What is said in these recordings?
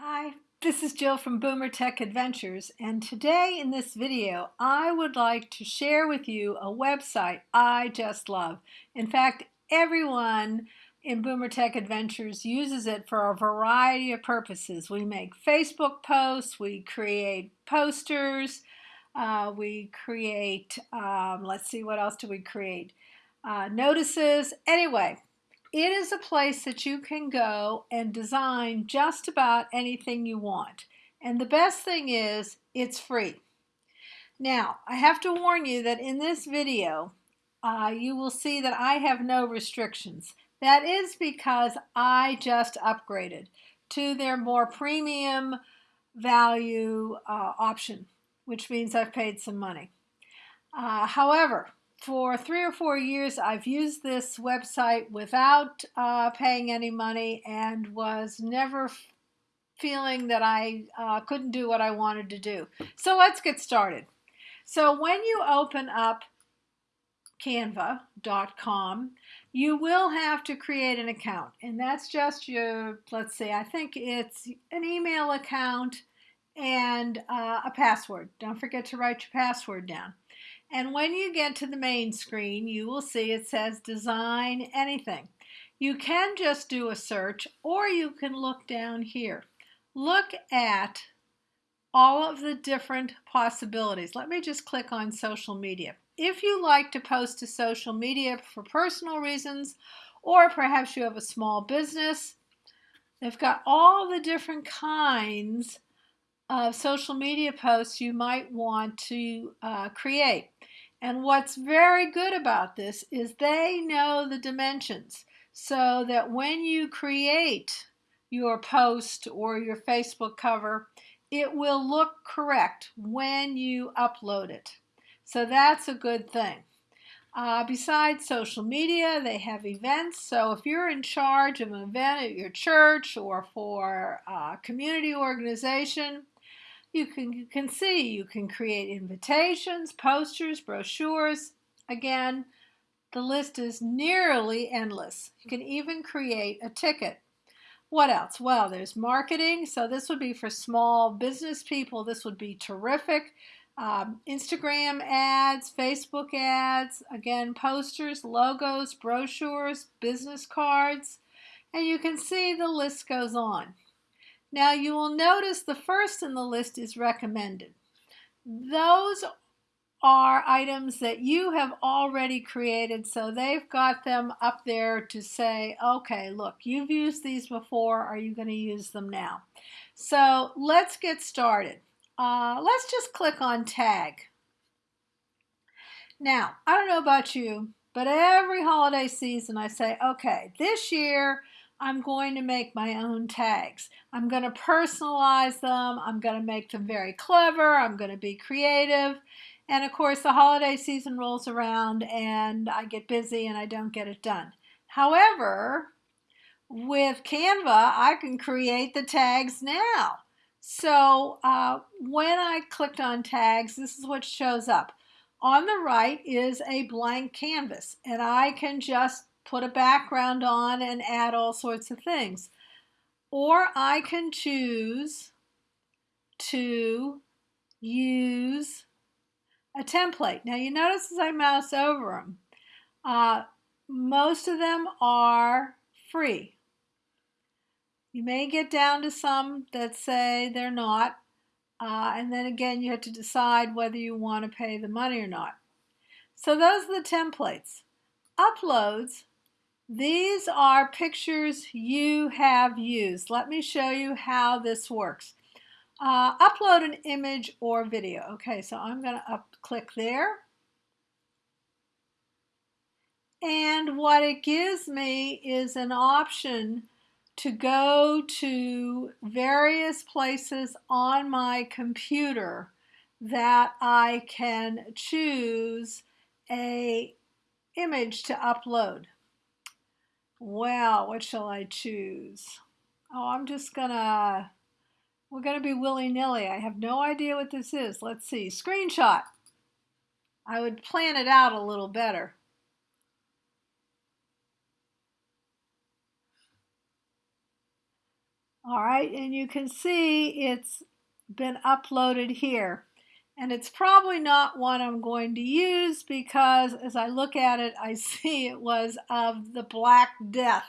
Hi, this is Jill from Boomer Tech Adventures and today in this video I would like to share with you a website I just love. In fact, everyone in Boomer Tech Adventures uses it for a variety of purposes. We make Facebook posts, we create posters, uh, we create, um, let's see, what else do we create? Uh, notices. Anyway, it is a place that you can go and design just about anything you want. And the best thing is, it's free. Now, I have to warn you that in this video, uh, you will see that I have no restrictions. That is because I just upgraded to their more premium value uh, option, which means I've paid some money. Uh, however, for three or four years, I've used this website without uh, paying any money and was never feeling that I uh, couldn't do what I wanted to do. So let's get started. So when you open up canva.com, you will have to create an account. And that's just your, let's see, I think it's an email account and uh, a password. Don't forget to write your password down. And when you get to the main screen, you will see it says design anything. You can just do a search or you can look down here. Look at all of the different possibilities. Let me just click on social media. If you like to post to social media for personal reasons, or perhaps you have a small business, they've got all the different kinds social media posts you might want to uh, create. And what's very good about this is they know the dimensions so that when you create your post or your Facebook cover, it will look correct when you upload it. So that's a good thing. Uh, besides social media, they have events. So if you're in charge of an event at your church or for a community organization, you can, you can see you can create invitations, posters, brochures. Again, the list is nearly endless. You can even create a ticket. What else? Well, there's marketing. So this would be for small business people. This would be terrific. Um, Instagram ads, Facebook ads, again, posters, logos, brochures, business cards, and you can see the list goes on. Now you will notice the first in the list is recommended. Those are items that you have already created, so they've got them up there to say, okay, look, you've used these before, are you going to use them now? So let's get started. Uh, let's just click on tag. Now, I don't know about you, but every holiday season I say, okay, this year I'm going to make my own tags. I'm going to personalize them. I'm going to make them very clever. I'm going to be creative. And of course, the holiday season rolls around and I get busy and I don't get it done. However, with Canva, I can create the tags now. So uh, when I clicked on tags, this is what shows up. On the right is a blank canvas, and I can just put a background on and add all sorts of things. Or I can choose to use a template. Now you notice as I mouse over them, uh, most of them are free. You may get down to some that say they're not, uh, and then again you have to decide whether you want to pay the money or not. So those are the templates. Uploads these are pictures you have used. Let me show you how this works. Uh, upload an image or video. Okay, so I'm going to click there. And what it gives me is an option to go to various places on my computer that I can choose a image to upload. Well, what shall I choose? Oh, I'm just gonna, we're gonna be willy-nilly. I have no idea what this is. Let's see, screenshot. I would plan it out a little better. All right, and you can see it's been uploaded here. And it's probably not one I'm going to use because as I look at it, I see it was of the Black Death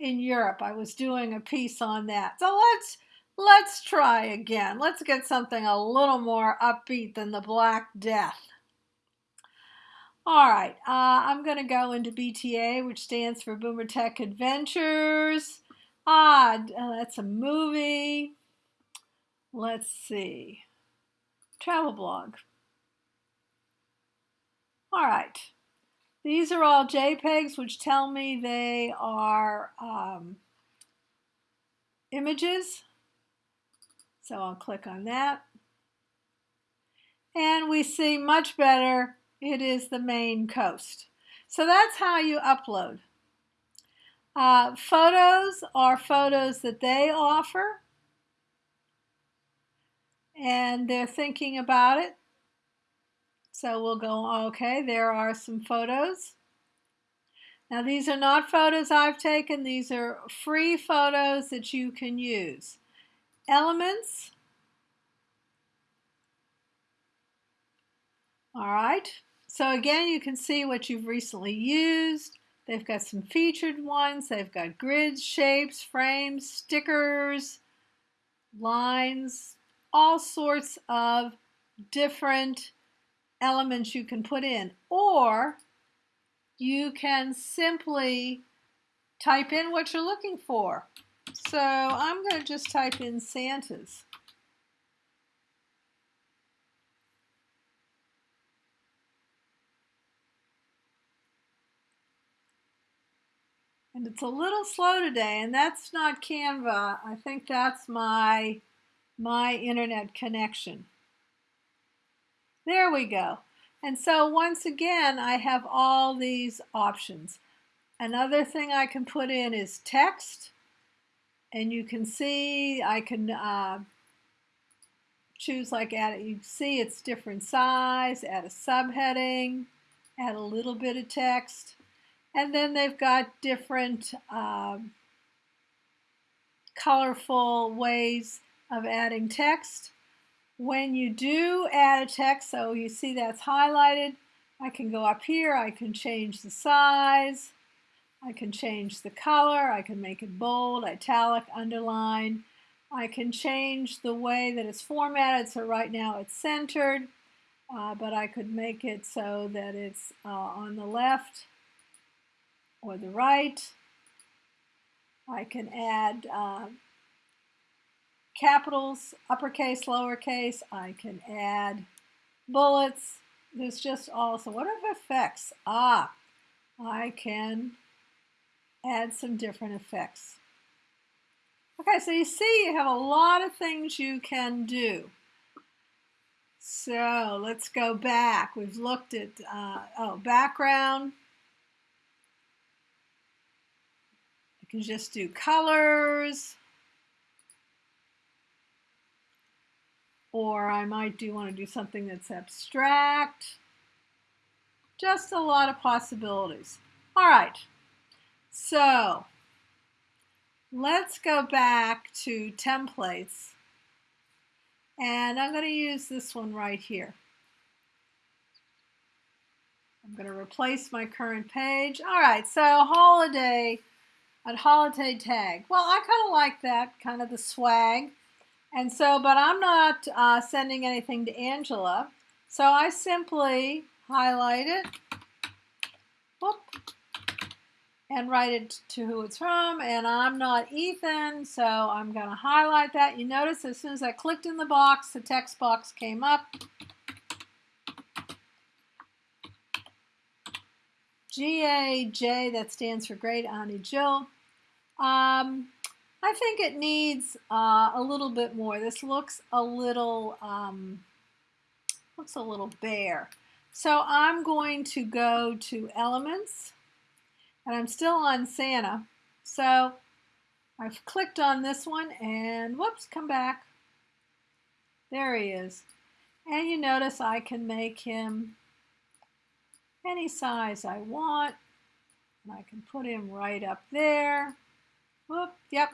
in Europe. I was doing a piece on that. So let's let's try again. Let's get something a little more upbeat than the Black Death. All right, uh, I'm going to go into BTA, which stands for Boomer Tech Adventures. Ah, uh, that's a movie. Let's see. Travel blog. All right. These are all JPEGs, which tell me they are um, images. So I'll click on that. And we see much better it is the Maine coast. So that's how you upload. Uh, photos are photos that they offer and they're thinking about it. So we'll go, okay, there are some photos. Now these are not photos I've taken, these are free photos that you can use. Elements. All right, so again, you can see what you've recently used. They've got some featured ones. They've got grids, shapes, frames, stickers, lines, all sorts of different elements you can put in. Or you can simply type in what you're looking for. So I'm going to just type in Santas. And it's a little slow today, and that's not Canva. I think that's my, my internet connection. There we go. And so once again, I have all these options. Another thing I can put in is text. And you can see I can uh, choose like add, you see it's different size, add a subheading, add a little bit of text. And then they've got different um, colorful ways of adding text. When you do add a text, so you see that's highlighted, I can go up here, I can change the size, I can change the color, I can make it bold, italic, underline. I can change the way that it's formatted, so right now it's centered, uh, but I could make it so that it's uh, on the left or the right. I can add uh, capitals, uppercase, lowercase. I can add bullets. There's just also, what are effects? Ah, I can add some different effects. Okay, so you see you have a lot of things you can do. So let's go back. We've looked at, uh, oh, background. I can just do colors. Or I might do want to do something that's abstract. Just a lot of possibilities. All right, so let's go back to templates. And I'm going to use this one right here. I'm going to replace my current page. All right, so holiday at holiday tag. Well, I kind of like that, kind of the swag. And so, but I'm not uh, sending anything to Angela. So I simply highlight it whoop, and write it to who it's from. And I'm not Ethan, so I'm going to highlight that. You notice as soon as I clicked in the box, the text box came up. G-A-J, that stands for Great Auntie Jill. Um, I think it needs uh, a little bit more. This looks a little, um, looks a little bare. So I'm going to go to Elements, and I'm still on Santa. So I've clicked on this one, and whoops, come back. There he is. And you notice I can make him any size I want. And I can put him right up there. Whoop, yep.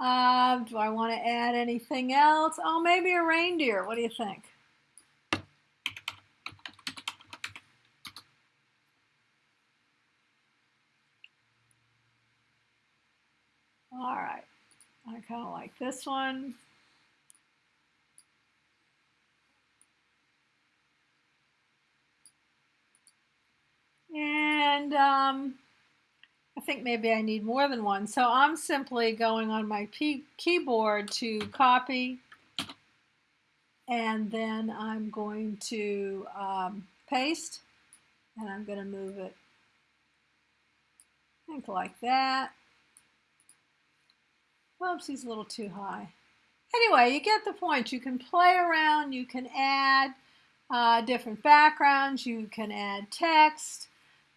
Uh, do I want to add anything else? Oh, maybe a reindeer. What do you think? All right. I kind of like this one. And um, think maybe I need more than one. So I'm simply going on my keyboard to copy and then I'm going to um, paste and I'm going to move it I think like that. Whoops, he's a little too high. Anyway, you get the point. You can play around, you can add uh, different backgrounds, you can add text,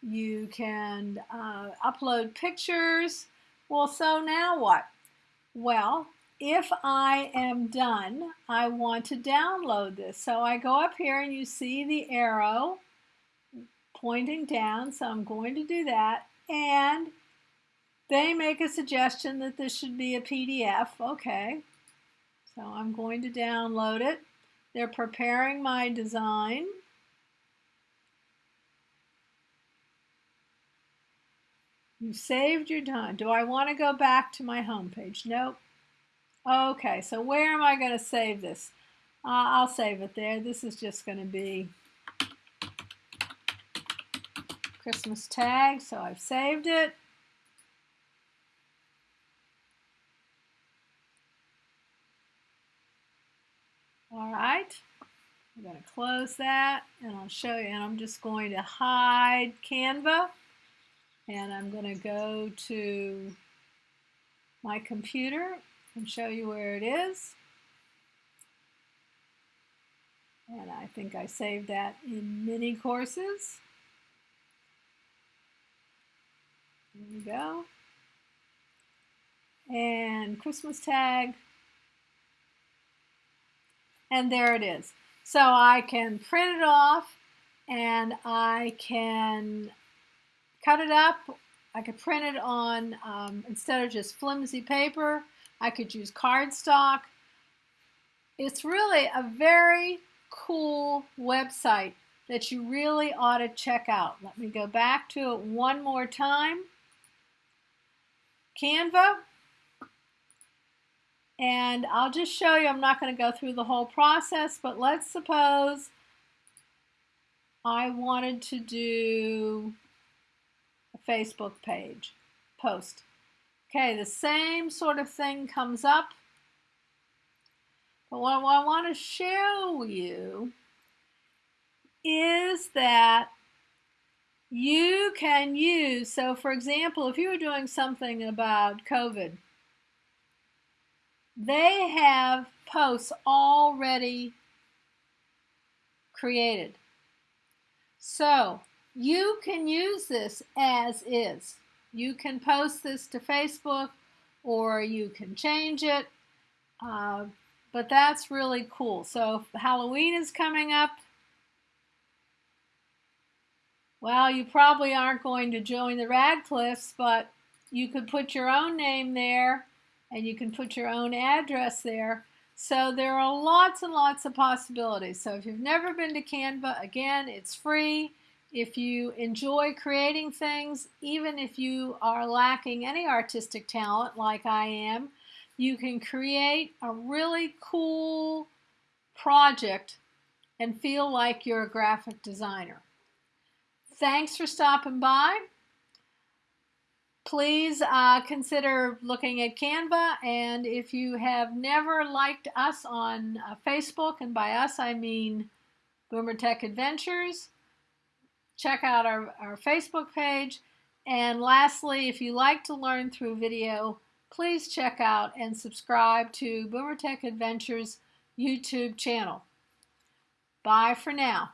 you can uh, upload pictures. Well, so now what? Well, if I am done, I want to download this. So I go up here and you see the arrow pointing down. So I'm going to do that. And they make a suggestion that this should be a PDF. Okay. So I'm going to download it. They're preparing my design. You saved your time. Do I want to go back to my home page? Nope. Okay, so where am I going to save this? Uh, I'll save it there. This is just going to be Christmas tag, so I've saved it. All right, I'm going to close that and I'll show you. And I'm just going to hide Canva and I'm going to go to my computer and show you where it is. And I think I saved that in mini courses. There we go. And Christmas tag. And there it is. So I can print it off and I can cut it up. I could print it on, um, instead of just flimsy paper, I could use cardstock. It's really a very cool website that you really ought to check out. Let me go back to it one more time. Canva. And I'll just show you, I'm not going to go through the whole process, but let's suppose I wanted to do Facebook page post. Okay, the same sort of thing comes up. But what I want to show you is that you can use, so for example, if you were doing something about COVID, they have posts already created. So you can use this as is. You can post this to Facebook or you can change it. Uh, but that's really cool. So Halloween is coming up. Well, you probably aren't going to join the Radcliffes, but you could put your own name there and you can put your own address there. So there are lots and lots of possibilities. So if you've never been to Canva, again, it's free. If you enjoy creating things, even if you are lacking any artistic talent like I am, you can create a really cool project and feel like you're a graphic designer. Thanks for stopping by. Please uh, consider looking at Canva and if you have never liked us on uh, Facebook, and by us I mean Boomer Tech Adventures, check out our, our Facebook page. And lastly, if you like to learn through video, please check out and subscribe to Boomer Tech Adventures YouTube channel. Bye for now.